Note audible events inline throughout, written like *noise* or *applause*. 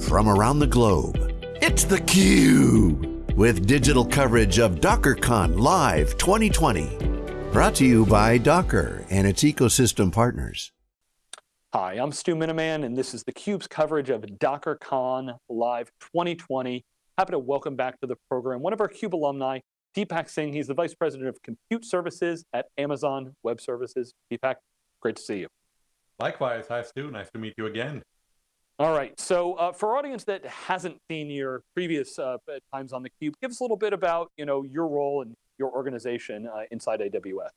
from around the globe. It's theCUBE, with digital coverage of DockerCon Live 2020. Brought to you by Docker and its ecosystem partners. Hi, I'm Stu Miniman, and this is theCUBE's coverage of DockerCon Live 2020. Happy to welcome back to the program one of our CUBE alumni, Deepak Singh. He's the Vice President of Compute Services at Amazon Web Services. Deepak, great to see you. Likewise, hi Stu, nice to meet you again. All right, so uh, for audience that hasn't seen your previous uh, times on theCUBE, give us a little bit about you know, your role and your organization uh, inside AWS.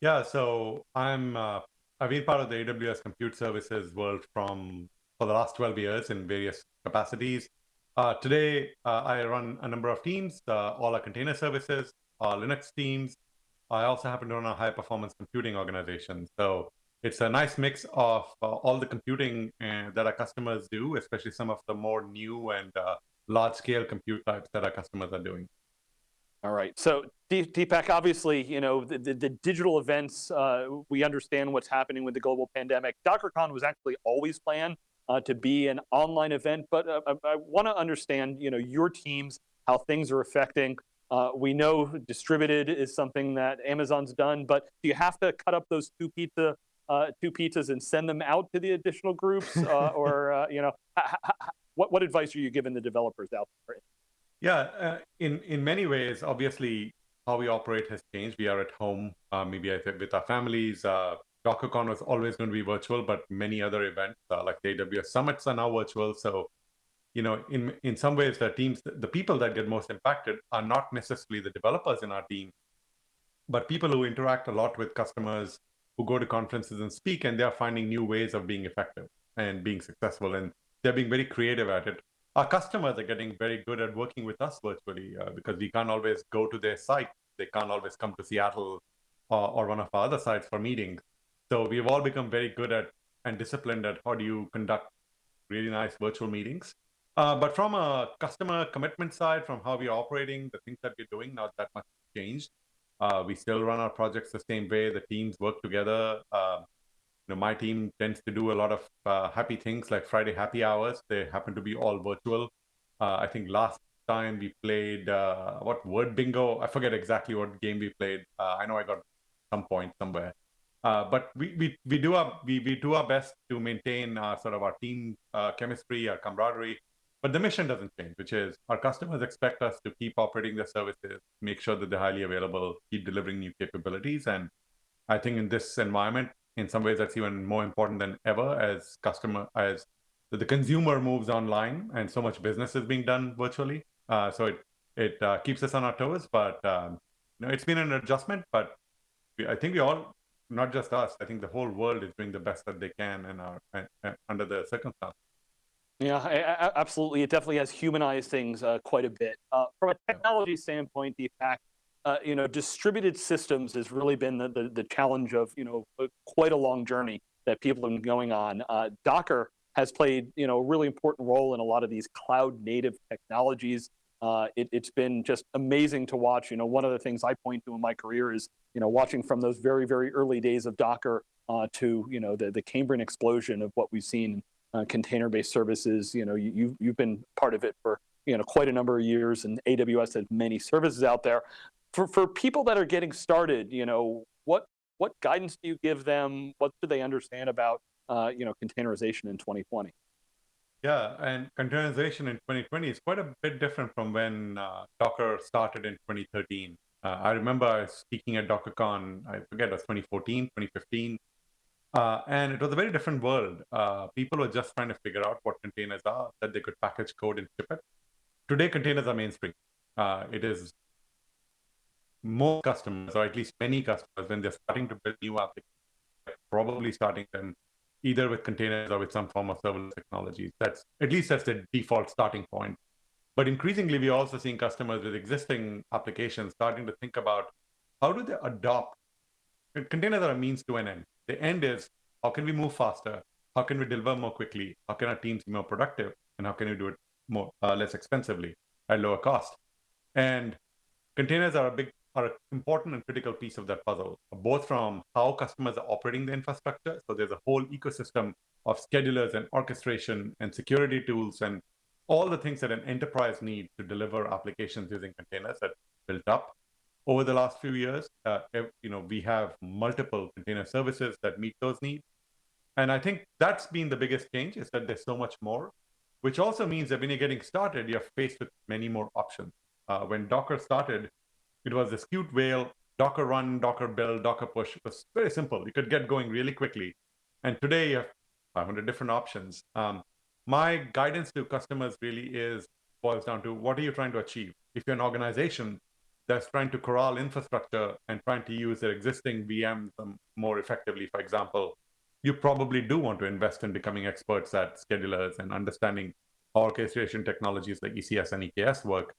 Yeah, so I'm, uh, I've been part of the AWS Compute Services world from, for the last 12 years in various capacities. Uh, today, uh, I run a number of teams, all our container services, our Linux teams. I also happen to run a high performance computing organization. So it's a nice mix of uh, all the computing uh, that our customers do, especially some of the more new and uh, large scale compute types that our customers are doing. All right, so Deepak, obviously, you know, the, the, the digital events, uh, we understand what's happening with the global pandemic. DockerCon was actually always planned uh, to be an online event, but uh, I, I want to understand, you know, your teams, how things are affecting. we know distributed is something that Amazon's done, but do you have to cut up those two pizza uh, two pizzas and send them out to the additional groups? Uh, *laughs* or, uh, you know, what, what advice are you giving the developers out there? Yeah, uh, in, in many ways, obviously, how we operate has changed. We are at home, uh, maybe with our families. Uh, DockerCon was always going to be virtual, but many other events like the AWS summits are now virtual. So, you know, in in some ways, the teams, the people that get most impacted are not necessarily the developers in our team, but people who interact a lot with customers, who go to conferences and speak, and they're finding new ways of being effective and being successful, and they're being very creative at it. Our customers are getting very good at working with us virtually uh, because we can't always go to their site. They can't always come to Seattle or, or one of our other sites for meetings. So we've all become very good at and disciplined at how do you conduct really nice virtual meetings. Uh, but from a customer commitment side, from how we're operating, the things that we're doing, not that much changed. Uh, we still run our projects the same way. The teams work together. Uh, you know, my team tends to do a lot of uh, happy things like Friday happy hours. They happen to be all virtual. Uh, I think last time we played uh, what word bingo. I forget exactly what game we played. Uh, I know I got some point somewhere. but we, we we do our we, we do our best to maintain sort of our team chemistry, our camaraderie, but the mission doesn't change, which is our customers expect us to keep operating their services, make sure that they're highly available, keep delivering new capabilities. And I think in this environment, in some ways, that's even more important than ever as customer, as the consumer moves online and so much business is being done virtually. Uh, so it, it uh, keeps us on our toes, but um, you know, it's been an adjustment, but we, I think we all, not just us, I think the whole world is doing the best that they can and are under the circumstances. Yeah, absolutely. It definitely has humanized things uh, quite a bit. Uh, from a technology standpoint, the fact, uh, you know, distributed systems has really been the, the, the, challenge of, you know, quite a long journey that people have been going on. Uh, Docker has played, you know, a really important role in a lot of these cloud native technologies. Uh, it, has been just amazing to watch. You know, one of the things I point to in my career is, you know, watching from those very, very early days of Docker uh, to, you know, the, the Cambrian explosion of what we've seen uh, container-based services. You know, you, you've been part of it for you know quite a number of years, and AWS has many services out there. For for people that are getting started, you know, what what guidance do you give them? What do they understand about uh, you know containerization in 2020? Yeah, and containerization in 2020 is quite a bit different from when uh, Docker started in 2013. Uh, I remember speaking at DockerCon, I forget, it was 2014, 2015, uh, and it was a very different world. Uh, people were just trying to figure out what containers are, that they could package code and ship it. Today, containers are mainstream. Uh, it is more customers, or at least many customers, when they're starting to build new applications, probably starting them either with containers or with some form of serverless technologies. That's at least that's the default starting point. But increasingly, we're also seeing customers with existing applications starting to think about how do they adopt containers are a means to an end. The end is how can we move faster? How can we deliver more quickly? How can our teams be more productive? And how can we do it more uh, less expensively at lower cost? And containers are a big are an important and critical piece of that puzzle, both from how customers are operating the infrastructure. So there's a whole ecosystem of schedulers and orchestration and security tools and all the things that an enterprise needs to deliver applications using containers that built up over the last few years. Uh, you know, we have multiple container services that meet those needs. And I think that's been the biggest change is that there's so much more, which also means that when you're getting started, you're faced with many more options. Uh, when Docker started, it was this cute whale, Docker run, Docker build, Docker push. It was very simple. You could get going really quickly. And today you have 500 different options. Um, my guidance to customers really is boils down to what are you trying to achieve? If you're an organization that's trying to corral infrastructure and trying to use their existing VMs um, more effectively, for example, you probably do want to invest in becoming experts at schedulers and understanding orchestration technologies like ECS and EKS work.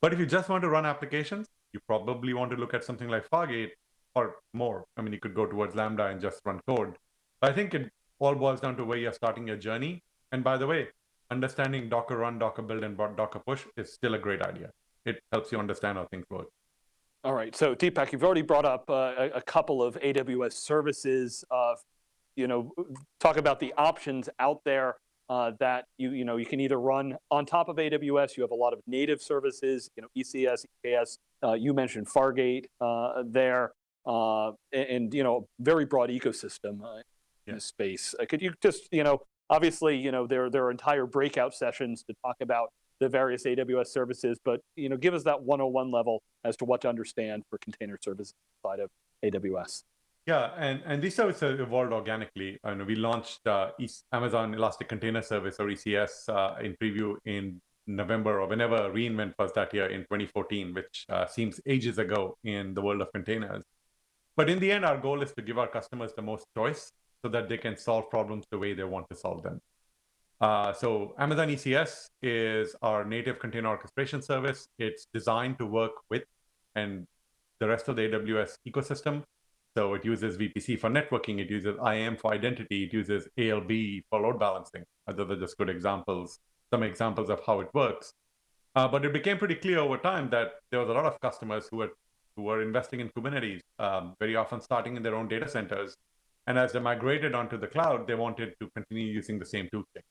But if you just want to run applications, you probably want to look at something like Fargate or more. I mean, you could go towards Lambda and just run code. I think it all boils down to where you're starting your journey. And by the way, understanding Docker run, Docker build, and Docker push is still a great idea. It helps you understand how things work. All right, so Deepak, you've already brought up uh, a, a, couple of AWS services. Uh, you know, talk about the options out there uh, that you you know you can either run on top of AWS. You have a lot of native services, you know, ECS, EKS. Uh, you mentioned Fargate uh, there, uh, and, and, you know, very broad ecosystem in this space. could you just you know obviously, you know, there, there are entire breakout sessions to talk about the various AWS services, but you know, give us that 101 level as to what to understand for container services side of AWS. Yeah, and, and these services evolved organically. And we launched uh, Amazon Elastic Container Service or ECS uh, in preview in November or whenever reInvent was that year in 2014, which uh, seems ages ago in the world of containers. But in the end, our goal is to give our customers the most choice so that they can solve problems the way they want to solve them. Uh, so Amazon ECS is our native container orchestration service. It's designed to work with and the rest of the AWS ecosystem. So it uses VPC for networking, it uses IAM for identity, it uses ALB for load balancing. Those are just good examples, some examples of how it works. Uh, but it became pretty clear over time that there was a lot of customers who were who were investing in Kubernetes, um, very often starting in their own data centers, and as they migrated onto the cloud, they wanted to continue using the same toolchain.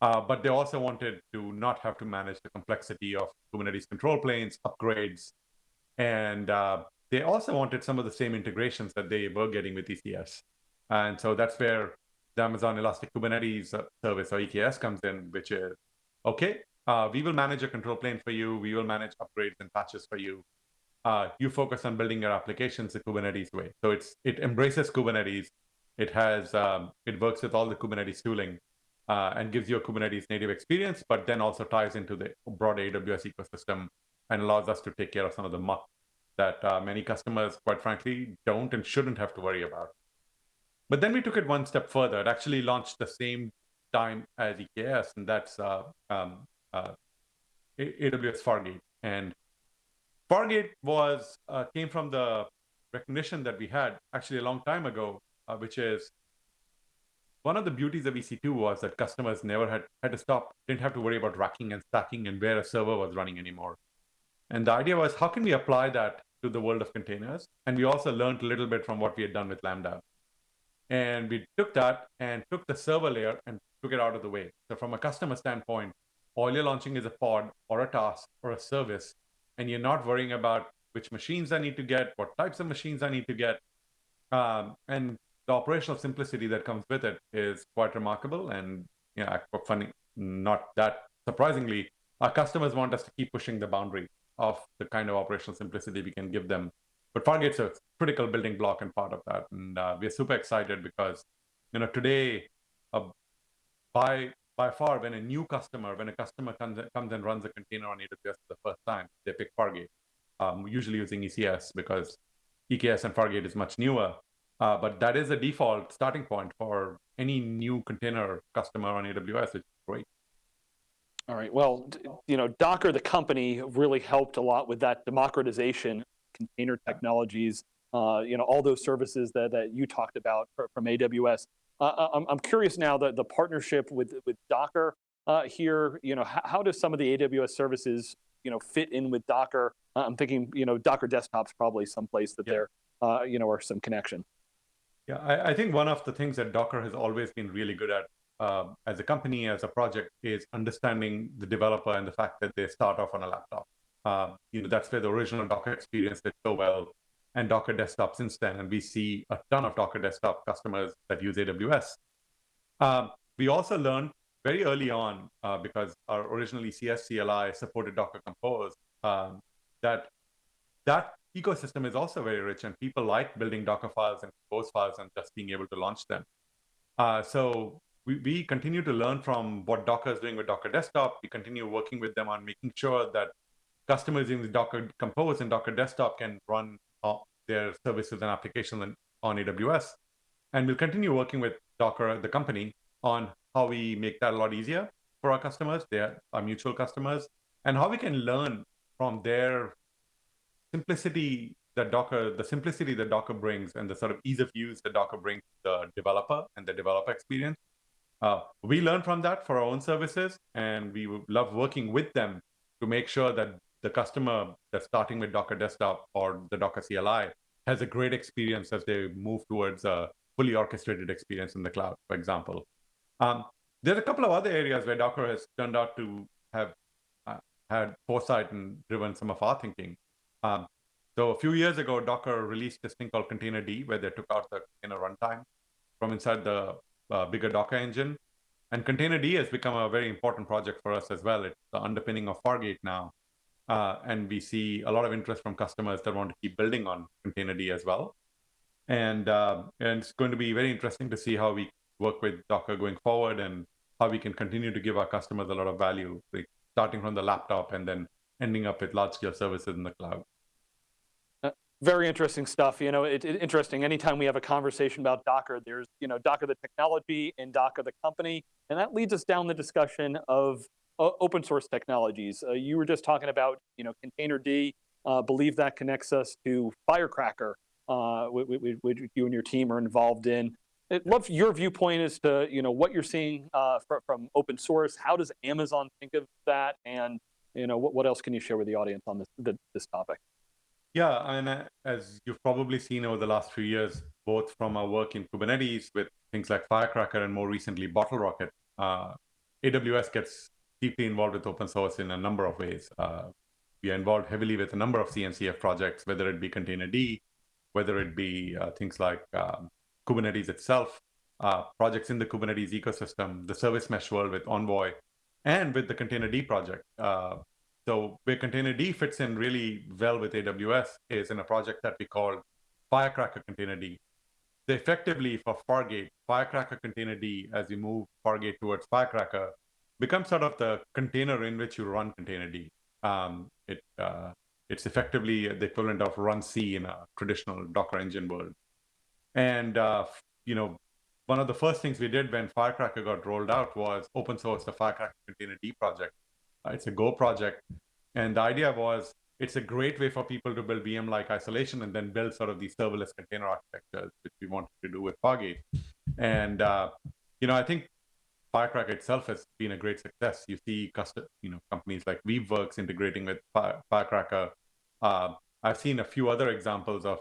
Uh, but they also wanted to not have to manage the complexity of Kubernetes control planes, upgrades, and uh, they also wanted some of the same integrations that they were getting with ECS. And so that's where the Amazon Elastic Kubernetes uh, service or EKS comes in, which is, okay, uh, we will manage a control plane for you. We will manage upgrades and patches for you uh, you focus on building your applications the Kubernetes way. So it's it embraces Kubernetes. It has um, it works with all the Kubernetes tooling uh, and gives you a Kubernetes native experience, but then also ties into the broad AWS ecosystem and allows us to take care of some of the muck that uh, many customers, quite frankly, don't and shouldn't have to worry about. But then we took it one step further. It actually launched the same time as EKS, and that's uh, um, uh, AWS Fargate. And Fargate was uh, came from the recognition that we had actually a long time ago, uh, which is one of the beauties of EC2 was that customers never had, had to stop, didn't have to worry about racking and stacking and where a server was running anymore. And the idea was how can we apply that to the world of containers? And we also learned a little bit from what we had done with Lambda. And we took that and took the server layer and took it out of the way. So from a customer standpoint, all you're launching is a pod or a task or a service and you're not worrying about which machines I need to get, what types of machines I need to get. Um, and the operational simplicity that comes with it is quite remarkable. And yeah, funny, not that surprisingly, our customers want us to keep pushing the boundary of the kind of operational simplicity we can give them. But Fargate's a critical building block and part of that. And uh, we're super excited because, you know, today, uh, by by far, when a new customer, when a customer comes, comes and runs a container on AWS for the first time, they pick Fargate, um, usually using ECS because EKS and Fargate is much newer. Uh, but that is the default starting point for any new container customer on AWS, which is great. All right, well, you know, Docker, the company, really helped a lot with that democratization container technologies, uh, you know, all those services that, that you talked about from AWS. Uh, uh, I'm, I'm curious now that the partnership with, with Docker uh, here, you know, how, how does some of the AWS services, you know, fit in with Docker? Uh, I'm thinking, you know, Docker desktop's probably someplace that yeah. there, uh, you know, are some connection. Yeah, I, I, think one of the things that Docker has always been really good at uh, as a company, as a project, is understanding the developer and the fact that they start off on a laptop. Uh, you know, that's where the original Docker experience did so well, and Docker Desktop since then. And we see a ton of Docker Desktop customers that use AWS. Um, we also learned very early on, uh, because our original ECS CLI supported Docker Compose, um, that that ecosystem is also very rich and people like building Docker files and Compose files and just being able to launch them. Uh, so we, we continue to learn from what Docker is doing with Docker Desktop. We continue working with them on making sure that customers using Docker Compose and Docker Desktop can run uh, their services and applications on, on AWS. And we'll continue working with Docker, the company, on how we make that a lot easier for our customers, they are our mutual customers, and how we can learn from their simplicity that Docker, the simplicity that Docker brings and the sort of ease of use that Docker brings to the developer and the developer experience. Uh, we learn from that for our own services, and we love working with them to make sure that the customer that's starting with Docker Desktop or the Docker CLI has a great experience as they move towards a fully orchestrated experience in the cloud, for example. Um, there's a couple of other areas where Docker has turned out to have uh, had foresight and driven some of our thinking. Um, so a few years ago, Docker released this thing called Containerd, where they took out the container runtime from inside the uh, bigger Docker engine. And Containerd has become a very important project for us as well. It's the underpinning of Fargate now. Uh, and we see a lot of interest from customers that want to keep building on Containerd as well. And, uh, and it's going to be very interesting to see how we work with Docker going forward and how we can continue to give our customers a lot of value, like starting from the laptop and then ending up with large scale services in the cloud. Uh, very interesting stuff. You know, it's it, interesting. Anytime we have a conversation about Docker, there's you know Docker the technology and Docker the company, and that leads us down the discussion of uh, open source technologies. Uh, you were just talking about you know Containerd. Uh, believe that connects us to Firecracker, uh, which, which, you and your team are involved in. I'd love your viewpoint as to you know what you're seeing uh, from, from open source. How does Amazon think of that, and you know, what, what else can you share with the audience on this, the, this topic? Yeah, and as you've probably seen over the last few years, both from our work in Kubernetes with things like Firecracker and more recently BottleRocket, uh, AWS gets deeply involved with open source in a number of ways. Uh, we are involved heavily with a number of CNCF projects, whether it be Containerd, whether it be uh, things like um, Kubernetes itself, uh, projects in the Kubernetes ecosystem, the service mesh world with Envoy, and with the Containerd project. Uh, so where Containerd fits in really well with AWS is in a project that we call Firecracker Containerd. So effectively for Fargate, Firecracker Containerd, as you move Fargate towards Firecracker, becomes sort of the container in which you run Containerd. Um, it, uh, it's effectively the equivalent of runc in a traditional Docker engine world. And, uh, you know, one of the first things we did when Firecracker got rolled out was open source the Firecracker Containerd project. Uh, it's a Go project. And the idea was it's a great way for people to build VM-like isolation and then build sort of these serverless container architectures, which we wanted to do with Fargate. And, uh, you know, I think Firecracker itself has been a great success. You see custom, you know, companies like Weaveworks integrating with Firecracker. Uh, I've seen a few other examples of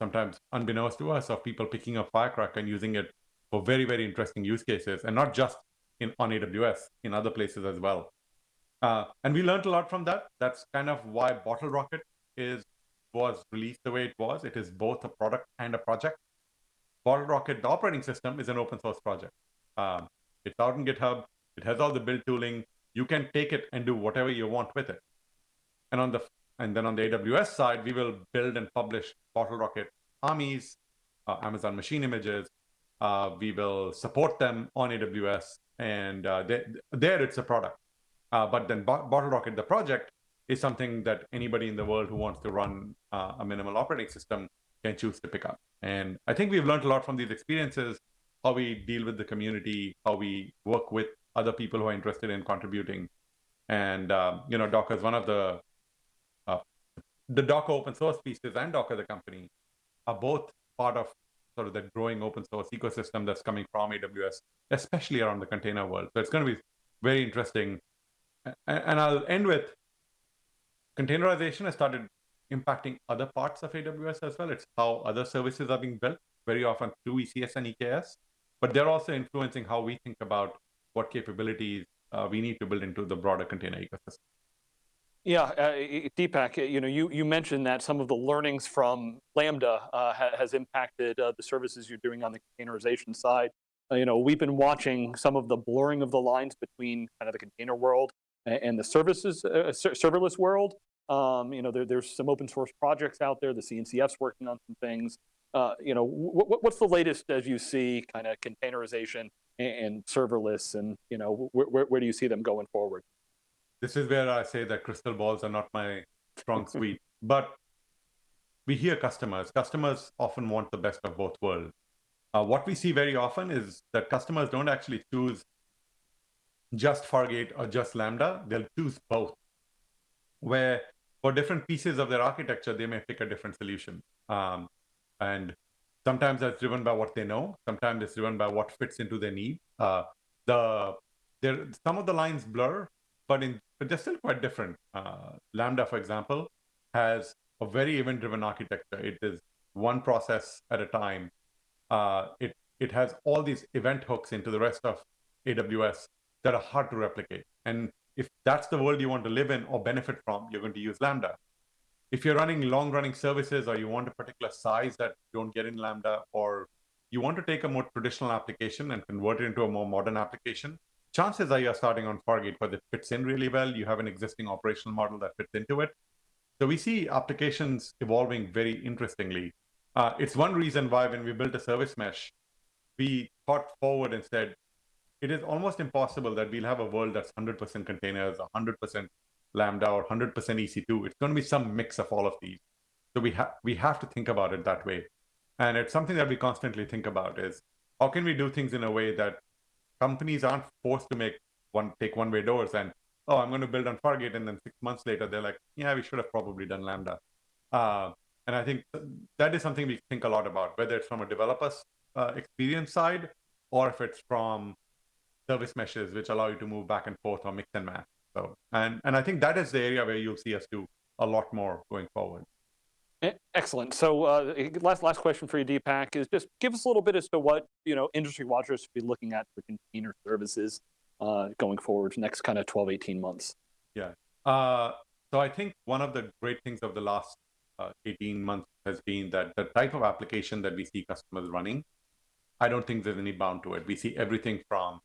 sometimes unbeknownst to us of people picking up Firecracker and using it for very, very interesting use cases, and not just in on AWS, in other places as well. Uh, and we learned a lot from that. That's kind of why Bottle Rocket is was released the way it was. It is both a product and a project. Bottle Rocket, the operating system, is an open source project. Um, it's out in GitHub. It has all the build tooling. You can take it and do whatever you want with it. And on the and then on the AWS side, we will build and publish BottleRocket AMIs, uh, Amazon machine images, uh, we will support them on AWS, and uh, they, there it's a product. Uh, but then bottle rocket, the project, is something that anybody in the world who wants to run uh, a minimal operating system can choose to pick up. And I think we've learned a lot from these experiences, how we deal with the community, how we work with other people who are interested in contributing. And um, you know, Docker is one of the uh, the Docker open source pieces and Docker the company are both part of sort of that growing open source ecosystem that's coming from AWS, especially around the container world. So it's going to be very interesting. And I'll end with containerization has started impacting other parts of AWS as well. It's how other services are being built. very often through ECS and EKS, but they're also influencing how we think about what capabilities uh, we need to build into the broader container ecosystem. Yeah, uh, Deepak, you know, you, you mentioned that some of the learnings from Lambda uh, ha has impacted uh, the services you're doing on the containerization side. You know, we've been watching some of the blurring of the lines between kind of the container world and the services, serverless world. Um, you know, there, there's some open source projects out there. The CNCF's working on some things. You know, what's the latest as you see kind of containerization and, serverless, and you know, where do you see them going forward? This is where I say that crystal balls are not my strong *laughs* suite, but we hear customers. Customers often want the best of both worlds. Uh, what we see very often is that customers don't actually choose just Fargate or just Lambda, they'll choose both. Where for different pieces of their architecture, they may pick a different solution. Um, and sometimes that's driven by what they know. Sometimes it's driven by what fits into their need. Uh, the there some of the lines blur, but in but they're still quite different. Uh, Lambda, for example, has a very event-driven architecture. It is one process at a time. Uh, it it has all these event hooks into the rest of AWS that are hard to replicate. And if that's the world you want to live in or benefit from, you're going to use Lambda. If you're running long running services or you want a particular size that you don't get in Lambda, or you want to take a more traditional application and convert it into a more modern application, chances are you're starting on Fargate because it fits in really well. You have an existing operational model that fits into it. So we see applications evolving very interestingly. Uh, it's one reason why when we built a service mesh, we thought forward and said, it is almost impossible that we'll have a world that's 100% containers, 100% Lambda, or 100% EC2. It's going to be some mix of all of these. So we have we have to think about it that way, and it's something that we constantly think about: is how can we do things in a way that companies aren't forced to make one take one way doors and oh I'm going to build on Fargate, and then six months later they're like yeah we should have probably done Lambda. Uh, and I think that is something we think a lot about, whether it's from a developer's uh, experience side or if it's from service meshes which allow you to move back and forth or mix and match. So, and, and I think that is the area where you'll see us do a lot more going forward. Excellent. So uh, last last question for you, Deepak, is just give us a little bit as to what you know industry watchers should be looking at for container services uh, going forward next kind of 12, 18 months. Yeah. Uh, so I think one of the great things of the last uh, 18 months has been that the type of application that we see customers running, I don't think there's any bound to it. We see everything from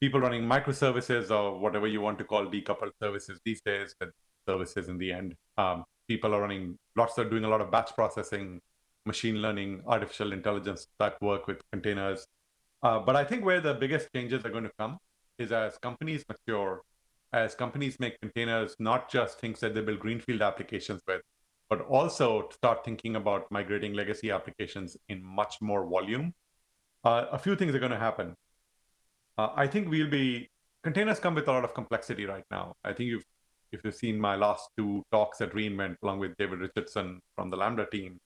people running microservices or whatever you want to call decoupled services these days, but services in the end. Um, people are running lots are doing a lot of batch processing, machine learning, artificial intelligence type work with containers. Uh, but I think where the biggest changes are going to come is as companies mature, as companies make containers not just things that they build greenfield applications with, but also start thinking about migrating legacy applications in much more volume. Uh, a few things are going to happen. Uh, I think we'll be containers come with a lot of complexity right now. I think you've if you've seen my last two talks at reInvent along with David Richardson from the Lambda team,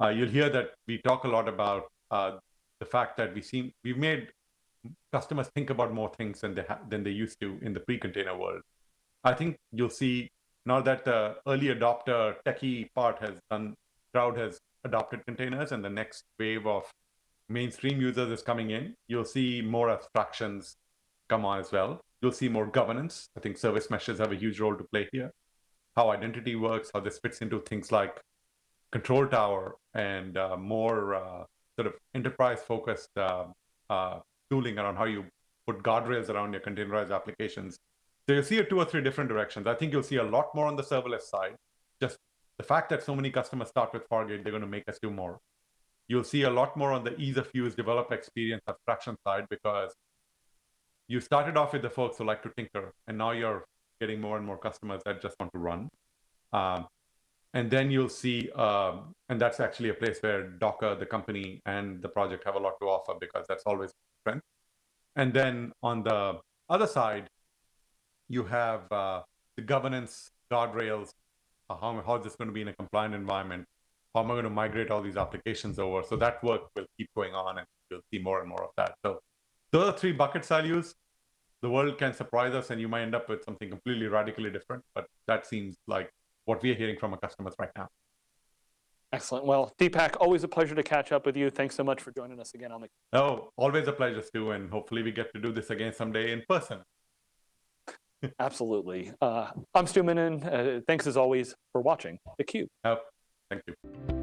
uh, you'll hear that we talk a lot about uh, the fact that we seem we've made customers think about more things than they than they used to in the pre-container world. I think you'll see now that the early adopter techie part has done, crowd has adopted containers, and the next wave of mainstream users is coming in, you'll see more abstractions come on as well. You'll see more governance. I think service meshes have a huge role to play here. How identity works, how this fits into things like control tower and uh, more uh, sort of enterprise focused uh, uh, tooling around how you put guardrails around your containerized applications. So you'll see a two or three different directions. I think you'll see a lot more on the serverless side. Just the fact that so many customers start with Fargate, they're going to make us do more. You'll see a lot more on the ease of use developer experience abstraction side because you started off with the folks who like to tinker, and now you're getting more and more customers that just want to run. Um, and then you'll see, um, and that's actually a place where Docker, the company, and the project have a lot to offer because that's always strength. And then on the other side, you have uh, the governance guardrails. Uh, how, how is this going to be in a compliant environment? how am I going to migrate all these applications over? So that work will keep going on and you'll see more and more of that. So those are three buckets I'll use. The world can surprise us and you might end up with something completely radically different, but that seems like what we are hearing from our customers right now. Excellent. Well, Deepak, always a pleasure to catch up with you. Thanks so much for joining us again on the. Oh, always a pleasure, Stu, and hopefully we get to do this again someday in person. *laughs* Absolutely. Uh, I'm Stu Miniman. Uh, thanks as always for watching theCUBE. Oh, thank you.